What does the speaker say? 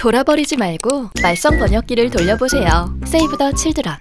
돌아버리지 말고 말썽 번역기를 돌려보세요. 세이브 더 칠드런